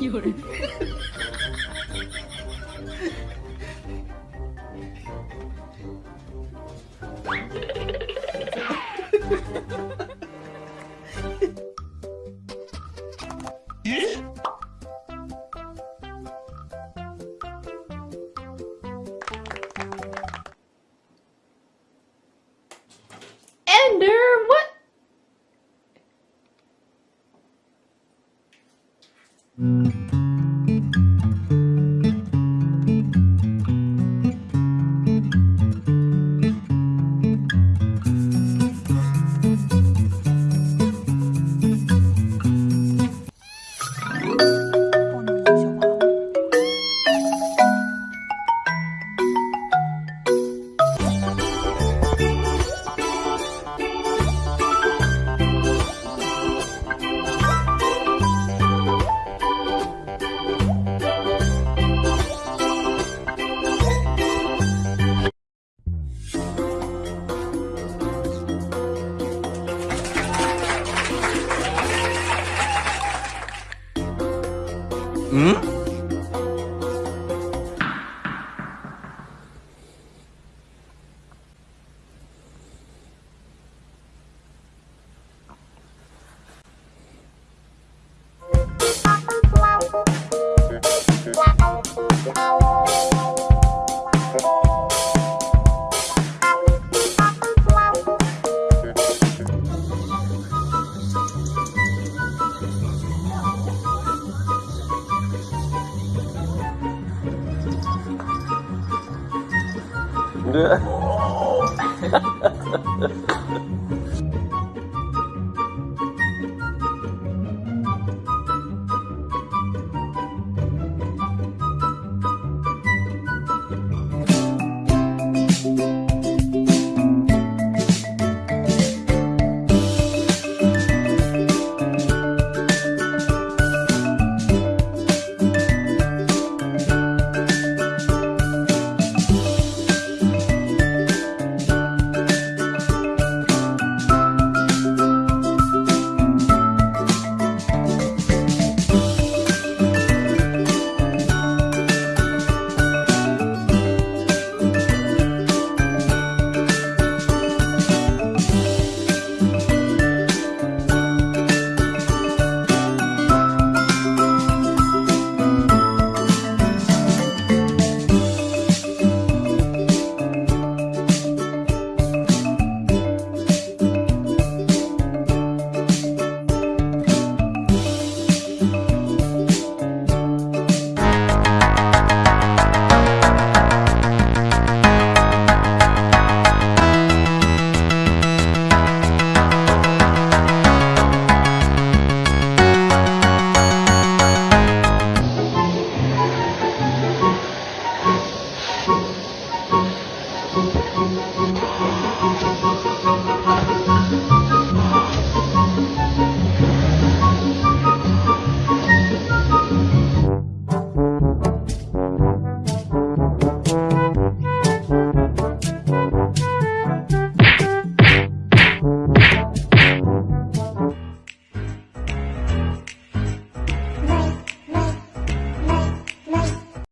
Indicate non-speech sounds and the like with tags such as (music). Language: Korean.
열. Ender, Mm-hmm. Hmm? 呃 (laughs)